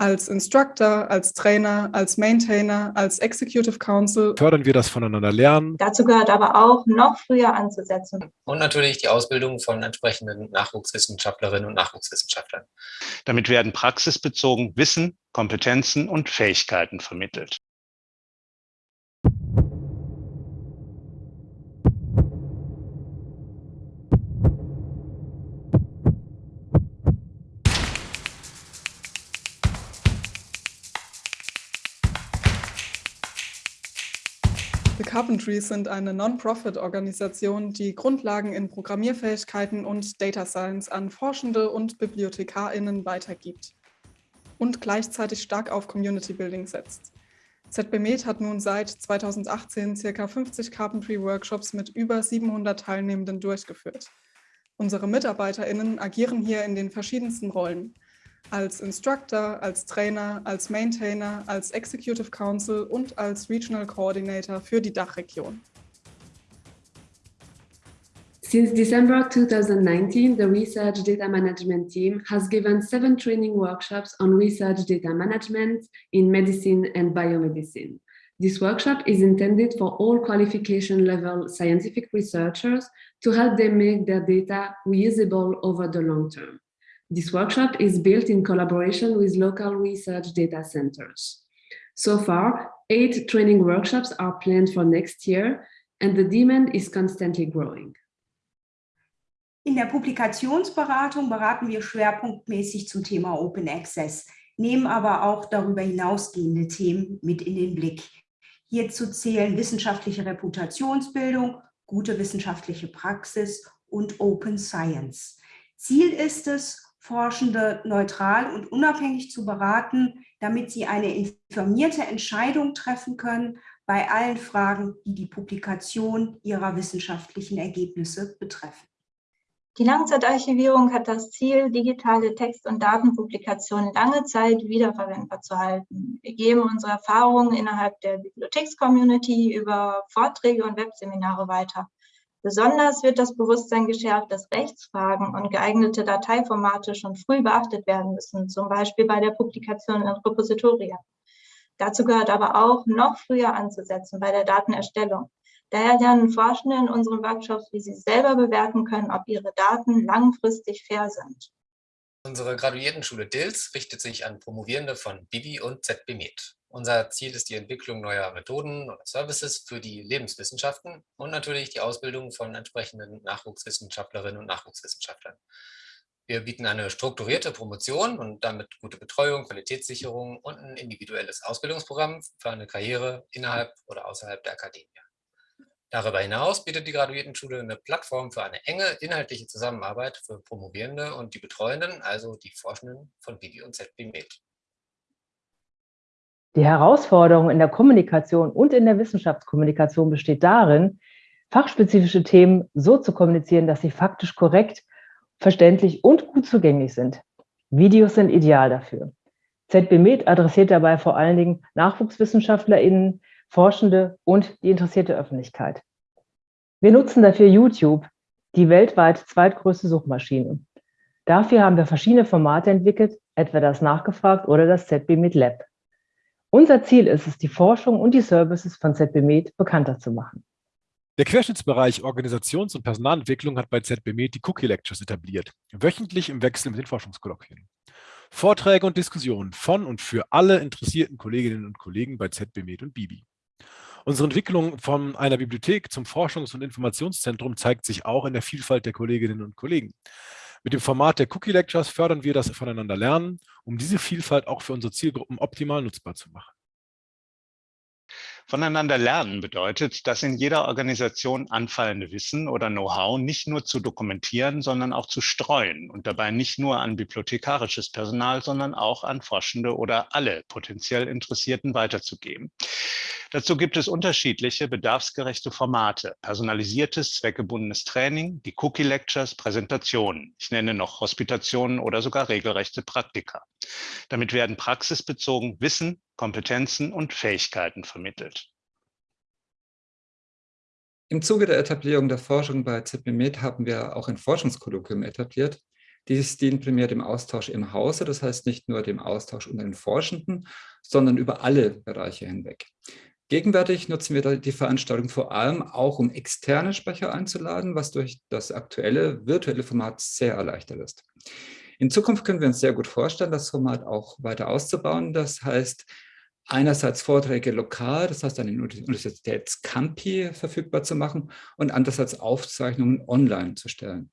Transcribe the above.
Als Instructor, als Trainer, als Maintainer, als Executive Council. Fördern wir das voneinander lernen. Dazu gehört aber auch, noch früher anzusetzen. Und natürlich die Ausbildung von entsprechenden Nachwuchswissenschaftlerinnen und Nachwuchswissenschaftlern. Damit werden praxisbezogen Wissen, Kompetenzen und Fähigkeiten vermittelt. The Carpentries sind eine Non-Profit-Organisation, die Grundlagen in Programmierfähigkeiten und Data Science an Forschende und BibliothekarInnen weitergibt und gleichzeitig stark auf Community Building setzt. ZBMed hat nun seit 2018 ca. 50 Carpentry-Workshops mit über 700 Teilnehmenden durchgeführt. Unsere MitarbeiterInnen agieren hier in den verschiedensten Rollen – als Instructor, als Trainer, als Maintainer, als Executive Council und als Regional Coordinator für die Dachregion. Since December 2019, the Research Data Management team has given seven training workshops on research data management in medicine and biomedicine. This workshop is intended for all qualification level scientific researchers to help them make their data reusable over the long term. This workshop is built in collaboration with local research data centers. So far, eight training workshops are planned for next year and the demand is constantly growing. In der Publikationsberatung beraten wir schwerpunktmäßig zum Thema Open Access, nehmen aber auch darüber hinausgehende Themen mit in den Blick. Hierzu zählen wissenschaftliche Reputationsbildung, gute wissenschaftliche Praxis und Open Science. Ziel ist es, Forschende neutral und unabhängig zu beraten, damit sie eine informierte Entscheidung treffen können bei allen Fragen, die die Publikation ihrer wissenschaftlichen Ergebnisse betreffen. Die Langzeitarchivierung hat das Ziel, digitale Text- und Datenpublikationen lange Zeit wiederverwendbar zu halten. Wir geben unsere Erfahrungen innerhalb der Bibliotheks-Community über Vorträge und Webseminare weiter. Besonders wird das Bewusstsein geschärft, dass Rechtsfragen und geeignete Dateiformate schon früh beachtet werden müssen, zum Beispiel bei der Publikation in Repositorien. Dazu gehört aber auch, noch früher anzusetzen bei der Datenerstellung. Daher lernen Forschende in unseren Workshops, wie sie selber bewerten können, ob ihre Daten langfristig fair sind. Unsere Graduiertenschule DILS richtet sich an Promovierende von Bibi und ZBMed. Unser Ziel ist die Entwicklung neuer Methoden oder Services für die Lebenswissenschaften und natürlich die Ausbildung von entsprechenden Nachwuchswissenschaftlerinnen und Nachwuchswissenschaftlern. Wir bieten eine strukturierte Promotion und damit gute Betreuung, Qualitätssicherung und ein individuelles Ausbildungsprogramm für eine Karriere innerhalb oder außerhalb der Akademie. Darüber hinaus bietet die Graduiertenschule eine Plattform für eine enge inhaltliche Zusammenarbeit für Promovierende und die Betreuenden, also die Forschenden von Bibi und ZB Med. Die Herausforderung in der Kommunikation und in der Wissenschaftskommunikation besteht darin, fachspezifische Themen so zu kommunizieren, dass sie faktisch korrekt, verständlich und gut zugänglich sind. Videos sind ideal dafür. ZBMed adressiert dabei vor allen Dingen NachwuchswissenschaftlerInnen, Forschende und die interessierte Öffentlichkeit. Wir nutzen dafür YouTube, die weltweit zweitgrößte Suchmaschine. Dafür haben wir verschiedene Formate entwickelt, etwa das Nachgefragt oder das ZBMed Lab. Unser Ziel ist es, die Forschung und die Services von ZBMed bekannter zu machen. Der Querschnittsbereich Organisations- und Personalentwicklung hat bei ZBMed die Cookie Lectures etabliert, wöchentlich im Wechsel mit den Forschungskolloquien. Vorträge und Diskussionen von und für alle interessierten Kolleginnen und Kollegen bei ZBMed und Bibi. Unsere Entwicklung von einer Bibliothek zum Forschungs- und Informationszentrum zeigt sich auch in der Vielfalt der Kolleginnen und Kollegen. Mit dem Format der Cookie Lectures fördern wir das voneinander Lernen, um diese Vielfalt auch für unsere Zielgruppen optimal nutzbar zu machen. Voneinander lernen bedeutet, dass in jeder Organisation anfallende Wissen oder Know-how nicht nur zu dokumentieren, sondern auch zu streuen und dabei nicht nur an bibliothekarisches Personal, sondern auch an Forschende oder alle potenziell Interessierten weiterzugeben. Dazu gibt es unterschiedliche bedarfsgerechte Formate, personalisiertes, zweckgebundenes Training, die Cookie Lectures, Präsentationen. Ich nenne noch Hospitationen oder sogar regelrechte Praktika. Damit werden praxisbezogen Wissen, Kompetenzen und Fähigkeiten vermittelt. Im Zuge der Etablierung der Forschung bei ZBMed haben wir auch ein Forschungskolloquium etabliert. Dies dient primär dem Austausch im Hause, das heißt nicht nur dem Austausch unter den Forschenden, sondern über alle Bereiche hinweg. Gegenwärtig nutzen wir die Veranstaltung vor allem auch, um externe Sprecher einzuladen, was durch das aktuelle virtuelle Format sehr erleichtert ist. In Zukunft können wir uns sehr gut vorstellen, das Format auch weiter auszubauen. Das heißt, einerseits Vorträge lokal, das heißt an den Universitätscampi verfügbar zu machen und andererseits Aufzeichnungen online zu stellen.